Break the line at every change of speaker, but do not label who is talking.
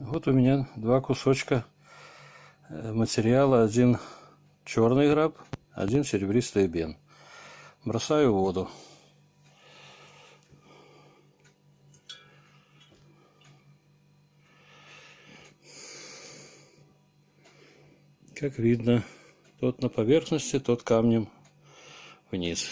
Вот у меня два кусочка материала. Один черный граб, один серебристый бен. Бросаю в воду. Как видно, тот на поверхности, тот камнем вниз.